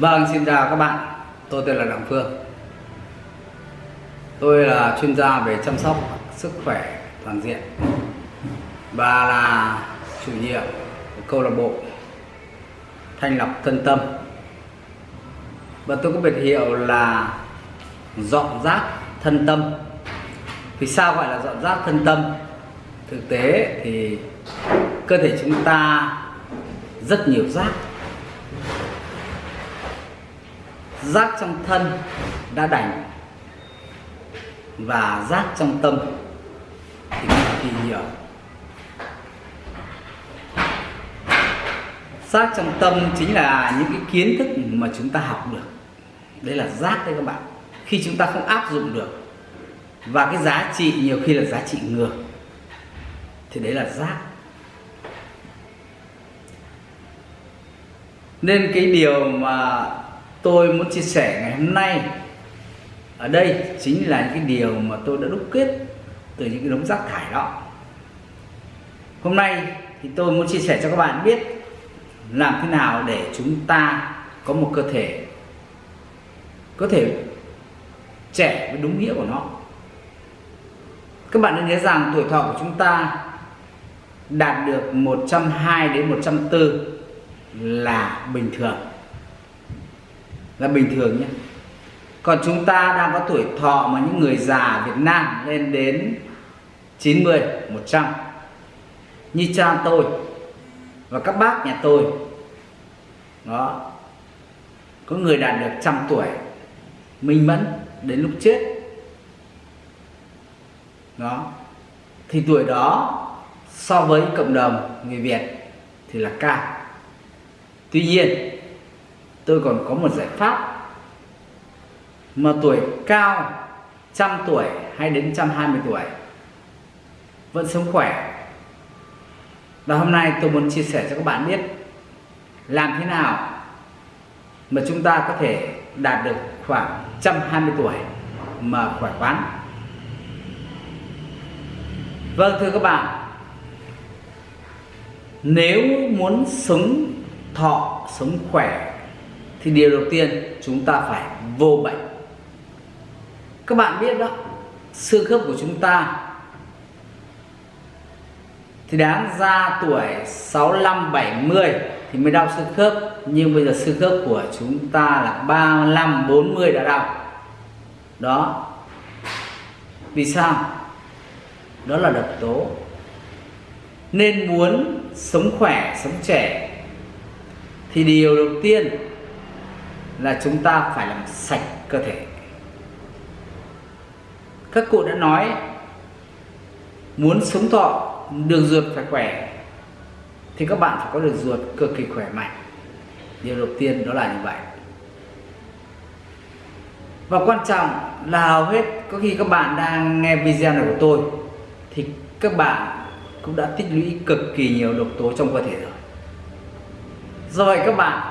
Vâng, xin chào các bạn. Tôi tên là Đặng Phương. Tôi là chuyên gia về chăm sóc sức khỏe toàn diện và là chủ nhiệm của câu lạc bộ Thanh lọc thân tâm. Và tôi có biệt hiệu là dọn rác thân tâm. Vì sao gọi là dọn rác thân tâm? Thực tế thì cơ thể chúng ta rất nhiều rác rác trong thân đã đành và rác trong tâm thì cực kỳ nhiều. Rác trong tâm chính là những cái kiến thức mà chúng ta học được. Đấy là rác đấy các bạn. Khi chúng ta không áp dụng được và cái giá trị, nhiều khi là giá trị ngược, thì đấy là rác. Nên cái điều mà tôi muốn chia sẻ ngày hôm nay. Ở đây chính là những cái điều mà tôi đã đúc kết từ những cái đống rác thải đó. Hôm nay thì tôi muốn chia sẻ cho các bạn biết làm thế nào để chúng ta có một cơ thể có thể trẻ với đúng nghĩa của nó. Các bạn nên nhớ rằng tuổi thọ của chúng ta đạt được 120 đến 104 là bình thường là bình thường nhé. Còn chúng ta đang có tuổi thọ mà những người già Việt Nam lên đến 90, 100 như cha tôi và các bác nhà tôi. Đó. Có người đạt được trăm tuổi minh mẫn đến lúc chết. Đó. Thì tuổi đó so với cộng đồng người Việt thì là cao. Tuy nhiên tôi còn có một giải pháp. Mà tuổi cao, trăm tuổi hay đến trăm hai mươi tuổi, vẫn sống khỏe. Và hôm nay tôi muốn chia sẻ cho các bạn biết làm thế nào mà chúng ta có thể đạt được khoảng trăm hai mươi tuổi mà khỏe khoắn. Vâng thưa các bạn, nếu muốn sống thọ, sống khỏe thì điều đầu tiên chúng ta phải vô bệnh. Các bạn biết đó, xương khớp của chúng ta thì đáng ra tuổi 65 70 thì mới đau xương khớp. Nhưng bây giờ xương khớp của chúng ta là 35 40 đã đau. Đó. Vì sao? Đó là độc tố. Nên muốn sống khỏe, sống trẻ thì điều đầu tiên là chúng ta phải làm sạch cơ thể. Các cụ đã nói, muốn sống thọ đường ruột phải khỏe, thì các bạn phải có đường ruột cực kỳ khỏe mạnh. Điều đầu tiên đó là như vậy. Và quan trọng là hầu hết có khi các bạn đang nghe video này của tôi, thì các bạn cũng đã tích lũy cực kỳ nhiều độc tố trong cơ thể rồi. Do vậy các bạn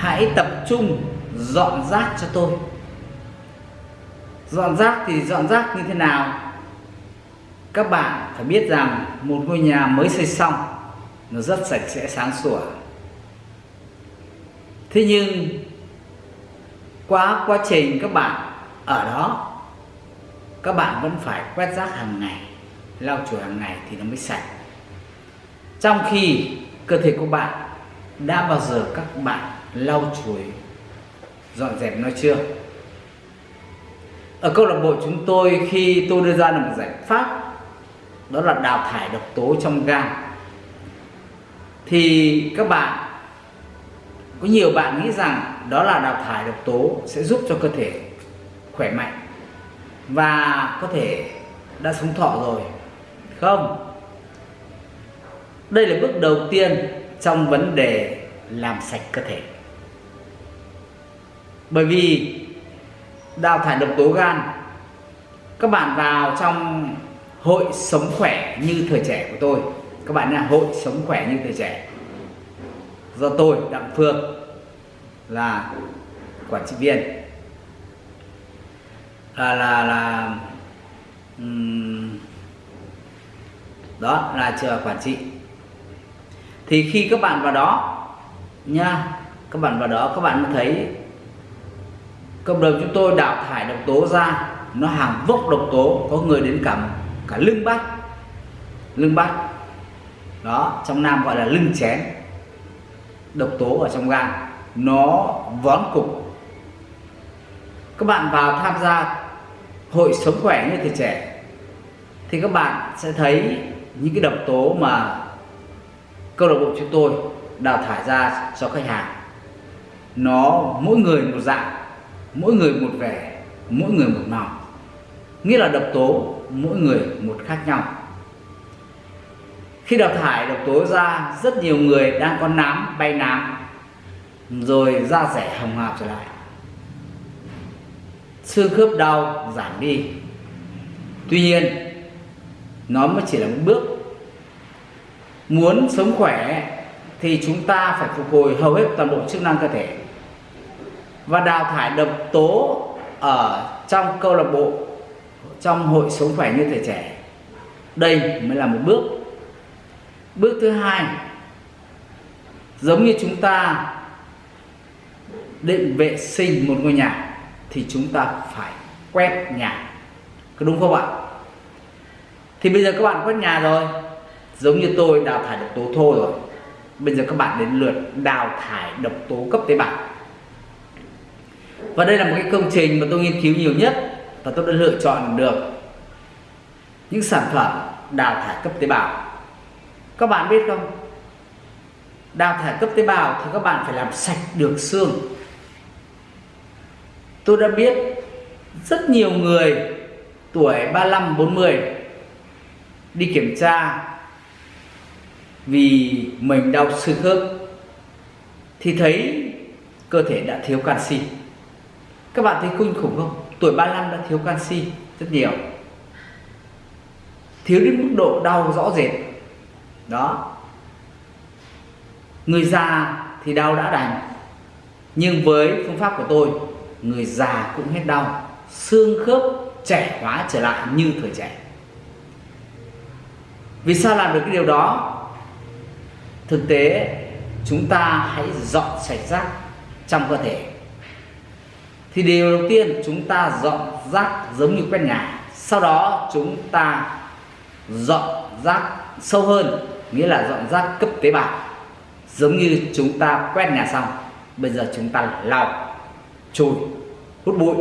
hãy tập trung dọn rác cho tôi. Dọn rác thì dọn rác như thế nào? Các bạn phải biết rằng một ngôi nhà mới xây xong, nó rất sạch sẽ, sáng sủa. Thế nhưng, qua quá trình các bạn ở đó, các bạn vẫn phải quét rác hàng ngày, lau chùi hàng ngày thì nó mới sạch. Trong khi cơ thể của bạn đã bao giờ các bạn lau chùi, dọn dẹp nó chưa? Ở câu lạc bộ chúng tôi khi tôi đưa ra được một giải pháp, đó là đào thải độc tố trong gan. Thì các bạn, có nhiều bạn nghĩ rằng đó là đào thải độc tố sẽ giúp cho cơ thể khỏe mạnh và có thể đã sống thọ rồi, không? Đây là bước đầu tiên trong vấn đề làm sạch cơ thể bởi vì đào thải độc tố gan các bạn vào trong hội sống khỏe như thời trẻ của tôi. Các bạn là hội sống khỏe như thời trẻ. Do tôi đặng phương là quản trị viên. Là là là um, đó là chờ quản trị. Thì khi các bạn vào đó nha các bạn vào đó các bạn thấy cộng đồng chúng tôi đào thải độc tố ra, nó hàng vốc độc tố, có người đến cả cả lưng bát lưng bát đó, trong nam gọi là lưng chén. Độc tố ở trong gan, nó vón cục. Các bạn vào tham gia hội sống khỏe như tuổi trẻ, thì các bạn sẽ thấy những cái độc tố mà câu lạc bộ chúng tôi đào thải ra cho khách hàng. Nó, mỗi người một dạng mỗi người một vẻ, mỗi người một màu nghĩa là độc tố mỗi người một khác nhau. Khi đào thải độc tố ra, rất nhiều người đang có nám, bay nám, rồi da rẻ hồng hào trở lại. Xương khớp đau giảm đi. Tuy nhiên, nó mới chỉ là một bước. Muốn sống khỏe thì chúng ta phải phục hồi hầu hết toàn bộ chức năng cơ thể và đào thải độc tố ở trong câu lạc bộ, trong hội sống khỏe như thể trẻ. Đây mới là một bước. Bước thứ hai, giống như chúng ta định vệ sinh một ngôi nhà thì chúng ta phải quét nhà. Có đúng không ạ? Thì bây giờ các bạn quét nhà rồi. Giống như tôi đào thải độc tố thô rồi. Bây giờ các bạn đến lượt đào thải độc tố cấp tế bào và đây là một cái công trình mà tôi nghiên cứu nhiều nhất và tôi đã lựa chọn được những sản phẩm đào thải cấp tế bào. Các bạn biết không? Đào thải cấp tế bào thì các bạn phải làm sạch được xương. Tôi đã biết rất nhiều người tuổi 35 40 đi kiểm tra vì mình đau xương khớp thì thấy cơ thể đã thiếu canxi các bạn thấy kinh khủng không? Tuổi 35 đã thiếu canxi rất nhiều. Thiếu đến mức độ đau rõ rệt. Đó. Người già thì đau đã đành. Nhưng với phương pháp của tôi, người già cũng hết đau. Xương khớp trẻ hóa trở lại như thời trẻ. Vì sao làm được cái điều đó? Thực tế, chúng ta hãy dọn sạch rác trong cơ thể thì điều đầu tiên chúng ta dọn rác giống như quét nhà. Sau đó chúng ta dọn rác sâu hơn, nghĩa là dọn rác cấp tế bào, giống như chúng ta quét nhà xong. Bây giờ chúng ta lau, chùi, hút bụi.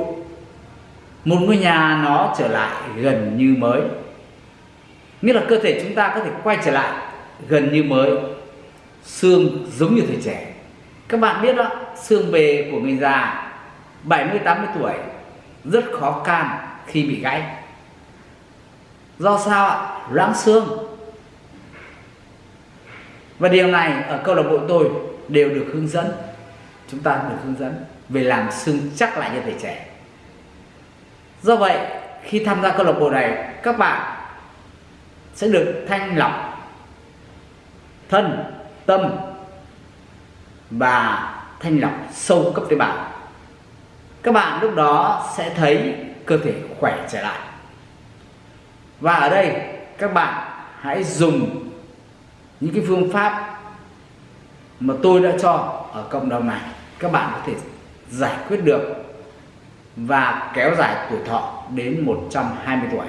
Một ngôi nhà nó trở lại gần như mới. Nghĩa là cơ thể chúng ta có thể quay trở lại gần như mới. Xương giống như thời trẻ. Các bạn biết đó, xương bề của người già 70 80 tuổi, rất khó can khi bị gãy. Do sao ạ? Loãng xương. Và điều này ở câu lạc bộ tôi đều được hướng dẫn. Chúng ta được hướng dẫn về làm xương chắc lại như thể trẻ. Do vậy, khi tham gia câu lạc bộ này, các bạn sẽ được thanh lọc thân, tâm và thanh lọc sâu cấp tế bào các bạn lúc đó sẽ thấy cơ thể khỏe trở lại. Và ở đây, các bạn hãy dùng những cái phương pháp mà tôi đã cho ở cộng đồng này. Các bạn có thể giải quyết được và kéo dài tuổi thọ đến 120 tuổi.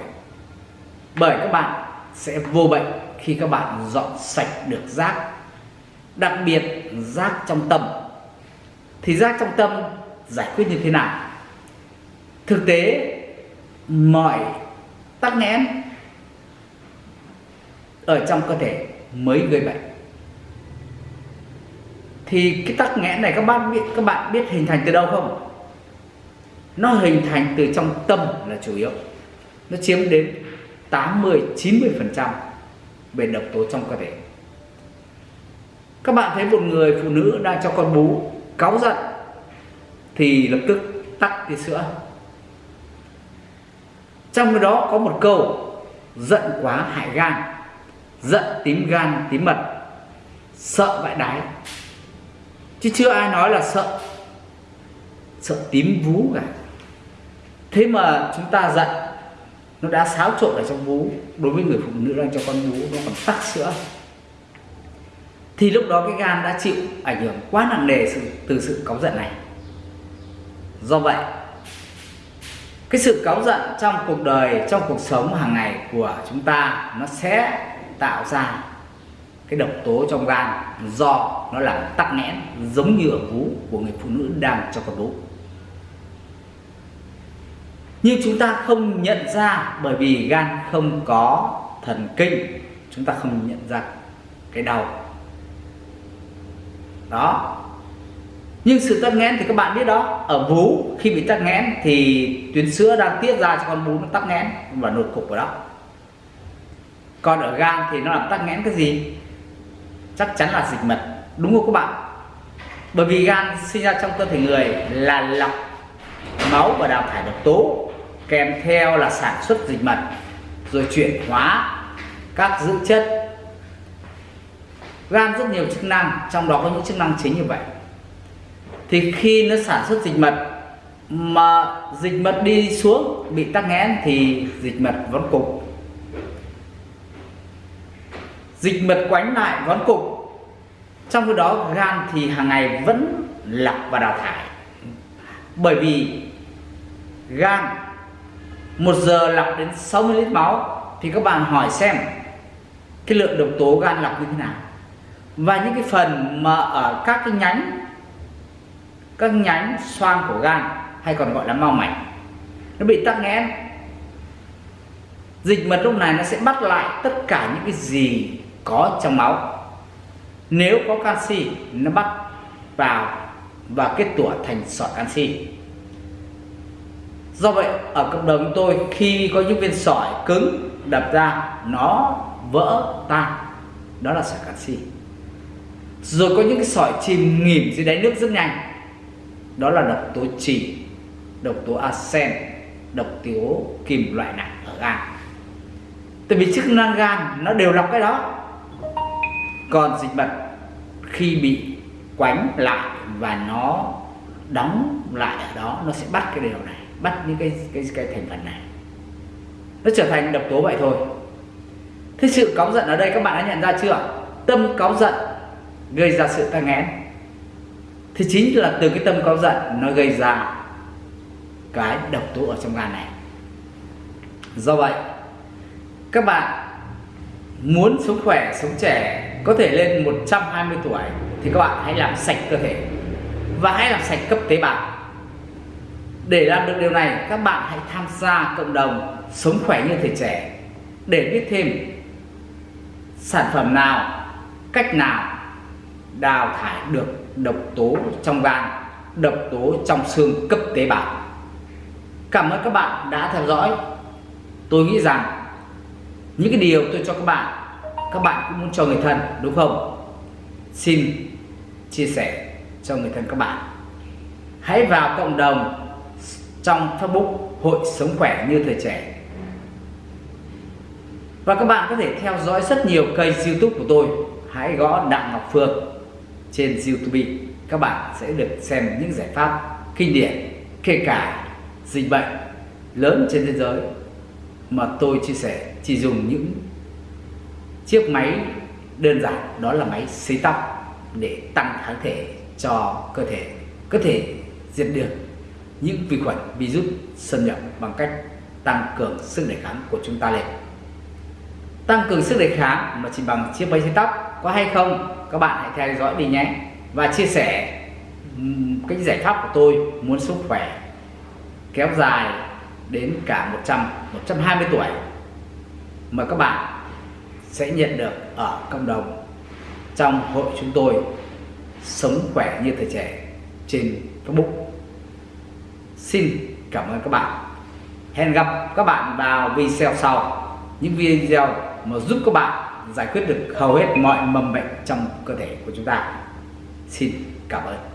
Bởi các bạn sẽ vô bệnh khi các bạn dọn sạch được rác, đặc biệt rác trong tâm. Thì rác trong tâm giải quyết như thế nào. Thực tế, mọi tắc nghẽn ở trong cơ thể mới gây bệnh. Thì cái tắc nghẽn này các bạn biết, các bạn biết hình thành từ đâu không? Nó hình thành từ trong tâm là chủ yếu. Nó chiếm đến 80 90 phần trăm về độc tố trong cơ thể. Các bạn thấy một người phụ nữ đang cho con bú, cáu giận thì lập tức tắt cái sữa. Trong đó có một câu, giận quá hại gan, giận tím gan tím mật, sợ vãi đái. Chứ chưa ai nói là sợ sợ tím vú cả. Thế mà chúng ta giận, nó đã xáo trộn ở trong vú. Đối với người phụ nữ đang cho con bú nó còn tắc sữa. Thì lúc đó cái gan đã chịu ảnh hưởng quá nặng nề từ sự cáu giận này do vậy, cái sự cáu giận trong cuộc đời, trong cuộc sống hàng ngày của chúng ta, nó sẽ tạo ra cái độc tố trong gan do nó làm tắc nghẽn giống như ở vú của người phụ nữ đang cho con bú nhưng chúng ta không nhận ra bởi vì gan không có thần kinh, chúng ta không nhận ra cái đau. Đó nhưng sự tắc nghẽn thì các bạn biết đó, ở vú, khi bị tắc nghẽn thì tuyến sữa đang tiết ra cho con bú nó tắc nghẽn và nột cục ở đó. Còn ở gan thì nó làm tắc nghẽn cái gì? Chắc chắn là dịch mật, đúng không các bạn? Bởi vì gan sinh ra trong cơ thể người là lọc máu và đào thải độc tố, kèm theo là sản xuất dịch mật, rồi chuyển hóa các dưỡng chất. Gan rất nhiều chức năng, trong đó có những chức năng chính như vậy thì khi nó sản xuất dịch mật, mà dịch mật đi xuống, bị tắc nghẽn thì dịch mật vón cục. Dịch mật quánh lại vón cục. Trong khi đó, gan thì hàng ngày vẫn lọc và đào thải. Bởi vì gan, một giờ lọc đến 60 lít máu, thì các bạn hỏi xem cái lượng độc tố gan lọc như thế nào. Và những cái phần mà ở các cái nhánh các nhánh xoang của gan, hay còn gọi là mao mạch. Nó bị tắc nghẽn. Dịch mật lúc này nó sẽ bắt lại tất cả những cái gì có trong máu. Nếu có canxi, nó bắt vào và kết tủa thành sỏi canxi. Do vậy, ở cộng đồng tôi, khi có những viên sỏi cứng đập ra, nó vỡ tan. Đó là sỏi canxi. Rồi có những cái sỏi chìm nghỉm dưới đáy nước rất nhanh đó là độc tố trì, độc tố arsen, độc tố kim loại nặng ở gan. Tại vì chức năng gan nó đều lọc cái đó. Còn dịch mật khi bị quánh lại và nó đóng lại ở đó, nó sẽ bắt cái điều này, bắt những cái cái cái thành phần này. Nó trở thành độc tố vậy thôi. Thế sự cáu giận ở đây các bạn đã nhận ra chưa? Tâm cáu giận gây ra sự tăng nghẽn thì chính là từ cái tâm cáu giận nó gây ra cái độc tố ở trong gan này. Do vậy, các bạn muốn sống khỏe, sống trẻ, có thể lên 120 tuổi thì các bạn hãy làm sạch cơ thể và hãy làm sạch cấp tế bào. Để làm được điều này, các bạn hãy tham gia cộng đồng sống khỏe như thể trẻ để biết thêm sản phẩm nào, cách nào đào thải được độc tố trong gan, độc tố trong xương cấp tế bào. Cảm ơn các bạn đã theo dõi. Tôi nghĩ rằng những cái điều tôi cho các bạn các bạn cũng muốn cho người thân, đúng không? Xin chia sẻ cho người thân các bạn. Hãy vào cộng đồng trong Facebook Hội Sống Khỏe Như Thời Trẻ. Và các bạn có thể theo dõi rất nhiều kênh youtube của tôi. Hãy gõ Đặng Ngọc Phương trên youtube. Các bạn sẽ được xem những giải pháp kinh điển, kể cả dịch bệnh lớn trên thế giới, mà tôi chia sẻ chỉ dùng những chiếc máy đơn giản, đó là máy sấy tóc, để tăng kháng thể cho cơ thể, có thể diệt được những vi khuẩn, virus xâm nhập bằng cách tăng cường sức đề kháng của chúng ta lên. Tăng cường sức đề kháng mà chỉ bằng chiếc máy sấy tóc có hay không? Các bạn hãy theo dõi đi nhé. Và chia sẻ cái giải pháp của tôi muốn sức khỏe kéo dài đến cả 100 120 tuổi mà các bạn sẽ nhận được ở cộng đồng trong hội chúng tôi sống khỏe như thời trẻ trên Facebook. Xin cảm ơn các bạn. Hẹn gặp các bạn vào video sau. Những video mà giúp các bạn giải quyết được hầu hết mọi mầm bệnh trong cơ thể của chúng ta. Xin cảm ơn.